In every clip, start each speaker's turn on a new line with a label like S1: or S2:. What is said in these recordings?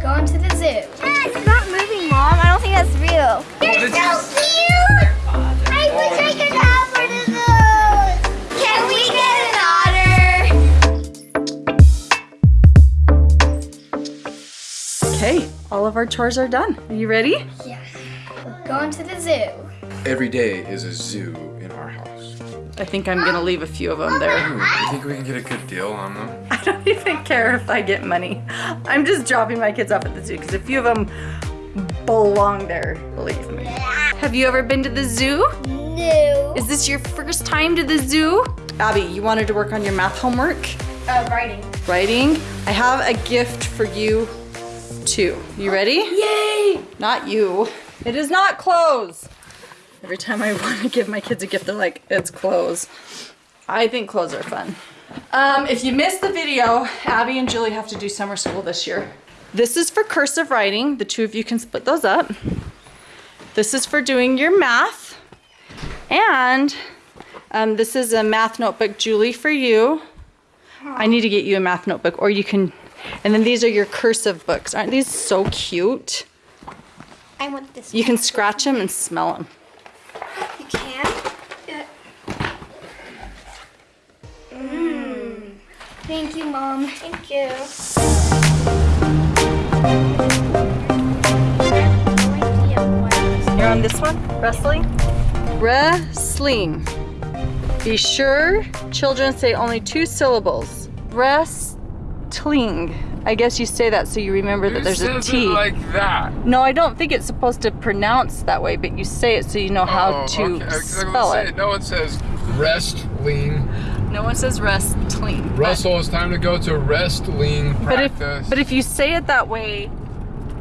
S1: Going to the zoo.
S2: It's not moving, Mom. I don't think that's real.
S3: You're
S1: so cute! I wish I could have one of those! Can we get an otter?
S4: Okay, all of our chores are done. Are you ready?
S1: Yeah. We're going to the zoo.
S3: Every day is a zoo in our house.
S4: I think I'm gonna leave a few of them there.
S3: Ooh, you think we can get a good deal on them?
S4: I don't even care if I get money. I'm just dropping my kids off at the zoo because a few of them belong there, believe me. Have you ever been to the zoo?
S1: No.
S4: Is this your first time to the zoo? Abby, you wanted to work on your math homework?
S1: Uh, writing.
S4: Writing? I have a gift for you too. You ready?
S1: Yay!
S4: Not you. It is not clothes. Every time I want to give my kids a gift, they're like, it's clothes. I think clothes are fun. Um, if you missed the video, Abby and Julie have to do summer school this year. This is for cursive writing. The two of you can split those up. This is for doing your math. And um, this is a math notebook, Julie, for you. I need to get you a math notebook, or you can, and then these are your cursive books. Aren't these so cute?
S1: I want this.
S4: You can scratch them and smell them.
S1: Thank you, Mom. Thank you.
S4: You're on this one? Wrestling? Wrestling. Be sure children say only two syllables. Wrestling. I guess you say that so you remember that there's a T.
S3: like that.
S4: no, I don't think it's supposed to pronounce that way, but you say it so you know how
S3: Oh,
S4: to
S3: okay, 'cause I was
S4: spell
S3: saying,
S4: it.
S3: No one says rest, lean.
S4: No one says wrestling. but-
S3: Russell, it's time to go to rest, lean
S4: But if,
S3: practice.
S4: but if you say it that way,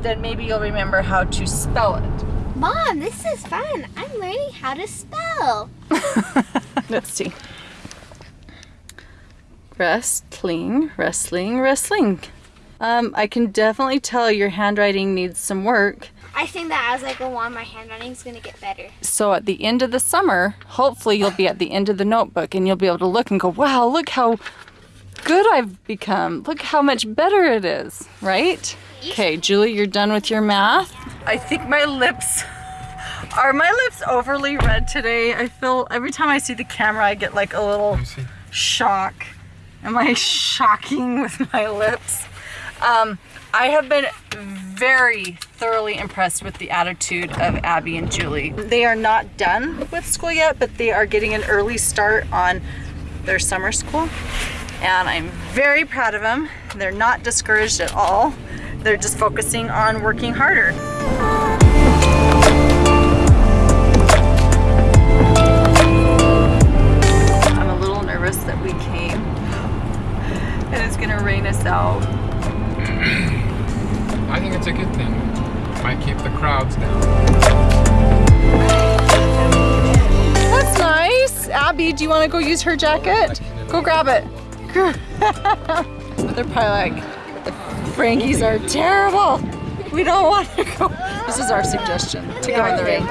S4: then maybe you'll remember how to spell it.
S1: Mom, this is fun. I'm learning how to spell.
S4: Let's see. Wrestling, wrestling, wrestling. Um, I can definitely tell your handwriting needs some work.
S1: I think that as I go on, my handwriting's gonna get better.
S4: So at the end of the summer, hopefully you'll be at the end of the notebook and you'll be able to look and go, wow, look how good I've become. Look how much better it is, right? Okay, Julie, you're done with your math. I think my lips are my lips overly red today. I feel every time I see the camera, I get like a little shock. Am I shocking with my lips? Um, I have been very thoroughly impressed with the attitude of Abby and Julie. They are not done with school yet, but they are getting an early start on their summer school. And I'm very proud of them. They're not discouraged at all. They're just focusing on working harder. Use her jacket? Go grab it. They're probably like, the Frankies are terrible. We don't want to go. This is our suggestion to go in the rain.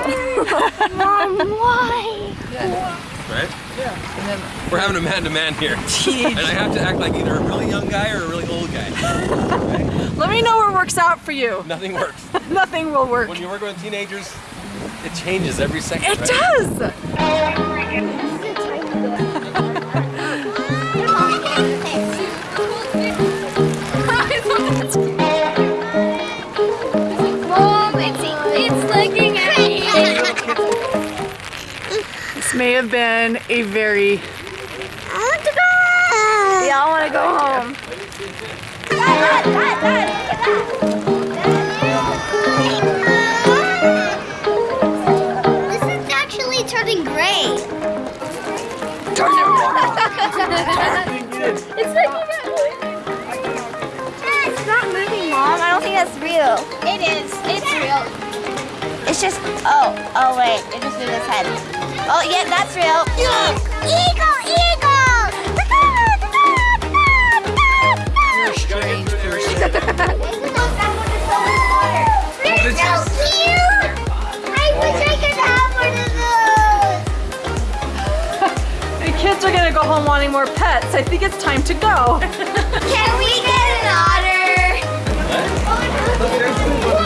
S1: Mom, why?
S5: right? Yeah. We're having a man-to-man here. and I have to act like either a really young guy or a really old guy.
S4: Let me know what works out for you.
S5: Nothing works.
S4: Nothing will work.
S5: When you work with teenagers, it changes every second.
S4: It
S5: right?
S4: does. May have been a very.
S1: I want to go.
S4: Yeah, I want to go home.
S1: This is actually turning gray. it's looking at me.
S2: It's not moving, Mom. I don't think that's real.
S1: It is. It's real.
S2: It's just, oh, oh wait, it just moved its head. Oh, yeah, that's real.
S1: Eagle, eagle.
S4: You're a strange person.
S1: They're so cute. I wish I could have one of those.
S4: The kids are gonna go home wanting more pets. I think it's time to go.
S1: Can we get an otter? Oh,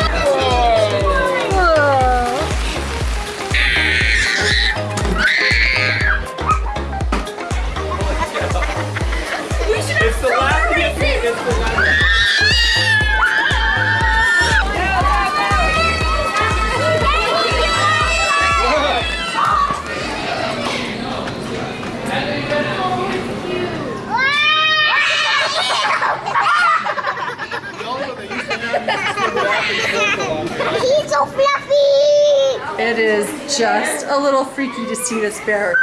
S1: He's so fluffy.
S4: It is just a little freaky to see this bear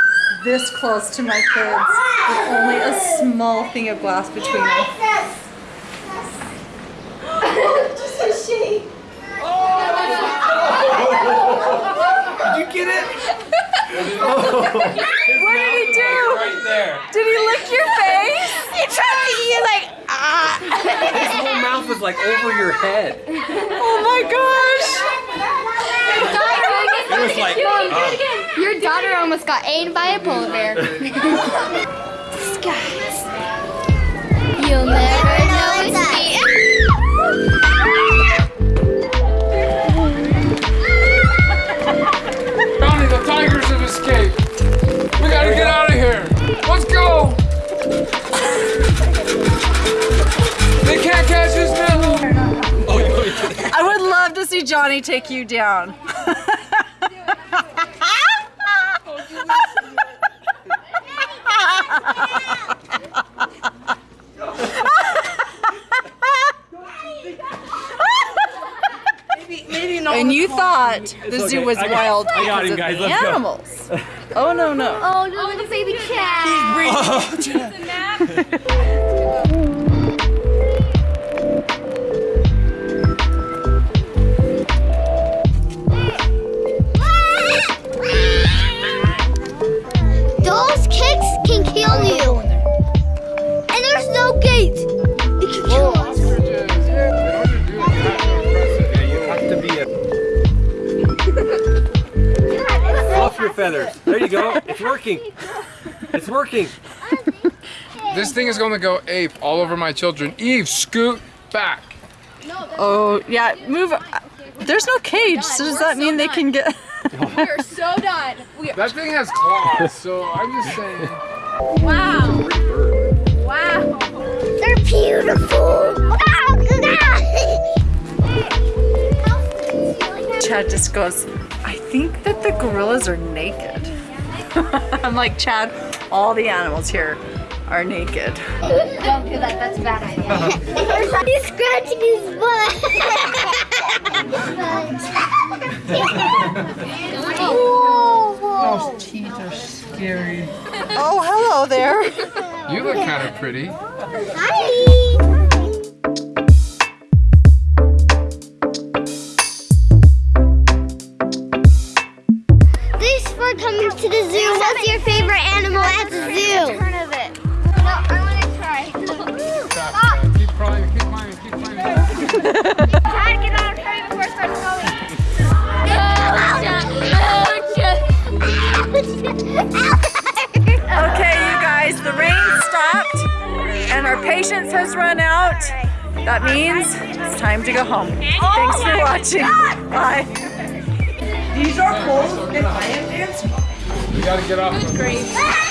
S4: this close to my kids with only a small thing of glass between them. just a shitty.
S5: Did you get it?
S4: What did he do?
S5: Right there.
S4: Did he lick your face?
S2: He tried to eat like ah.
S5: His whole mouth was like over your head.
S4: Oh my gosh.
S5: It was like, uh,
S6: Your daughter almost got eaten by a polar bear. You'll never know it's me.
S3: Johnny, the tigers have escaped. We gotta get out of here. Let's go. They can't catch us now.
S5: oh, you want me to-
S4: I would love to see Johnny take you down. and you thought the zoo was
S5: I got-
S4: wild
S5: I got
S4: because
S5: him,
S4: of
S5: guys.
S4: the
S5: Let's go.
S4: animals. Oh no no.
S6: Oh, no, little baby cat.
S1: Those
S5: feathers. There you go. It's working. It's working.
S3: This thing is gonna go ape all over my children. Eve, scoot back.
S4: Oh yeah, move. There's no cage, so does that mean they can get?
S6: We're so done. We
S3: That thing has claws, so I'm just saying.
S6: wow. Wow.
S1: They're beautiful. Ah, ah.
S4: Chad just goes, I think that the gorillas are naked. I'm like, Chad, all the animals here are naked.
S6: Don't do that. That's a bad idea.
S1: He's scratching his butt. Whoa. Whoa. Those teeth are scary.
S4: Oh, hello there.
S3: You look kind of pretty.
S1: Hi.
S4: Patience has run out. That means it's time to go home. Thanks for watching. Bye. These are poles and I am dancing.
S3: You gotta get off. Good grief.